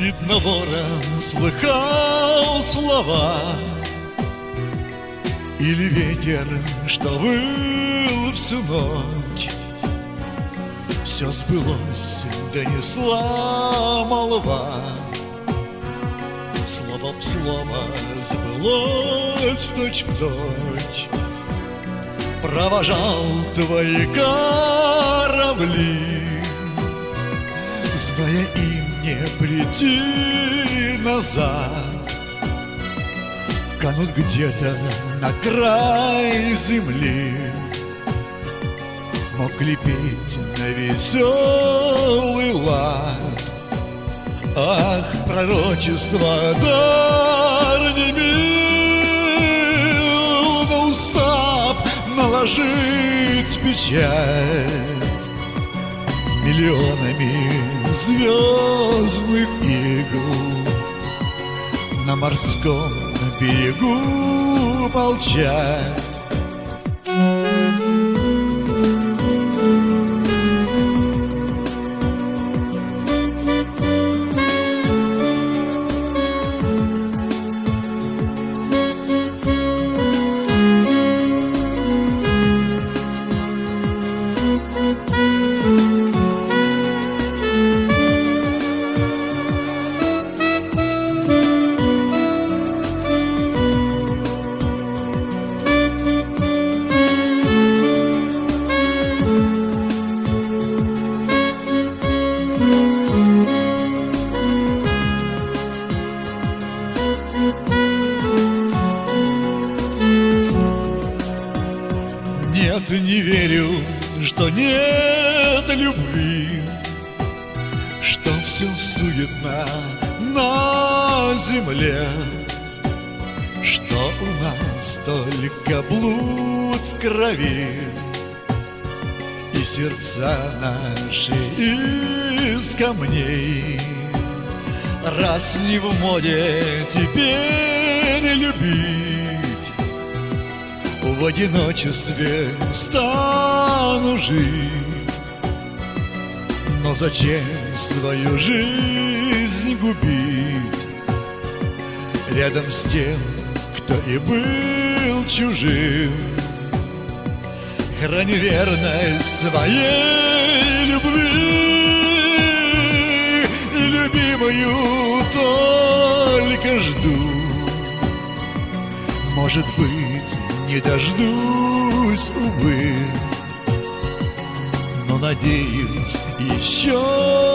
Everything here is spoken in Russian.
Видно, ворон слыхал слова. Или ветер, что выл всю ночь. Все сбылось, донесла молва Слово в слово сбылось в точь в точь Провожал твои корабли Зная им не прийти назад. Канут где-то на край земли. Мог лепить на веселый лад. Ах, пророчество дар не мил На устав наложить печать Миллионами звездных игл. На морском берегу молчать Нет, не верю, что нет любви Что все суетно на земле Что у нас только блуд в крови И сердца наши из камней. Раз не в моде теперь любить в одиночестве стану жить. Но зачем свою жизнь губить? Рядом с тем, кто и был чужим. Храни верность своей любви И любимую только жду. Может быть не дождусь, увы. Но надеюсь, еще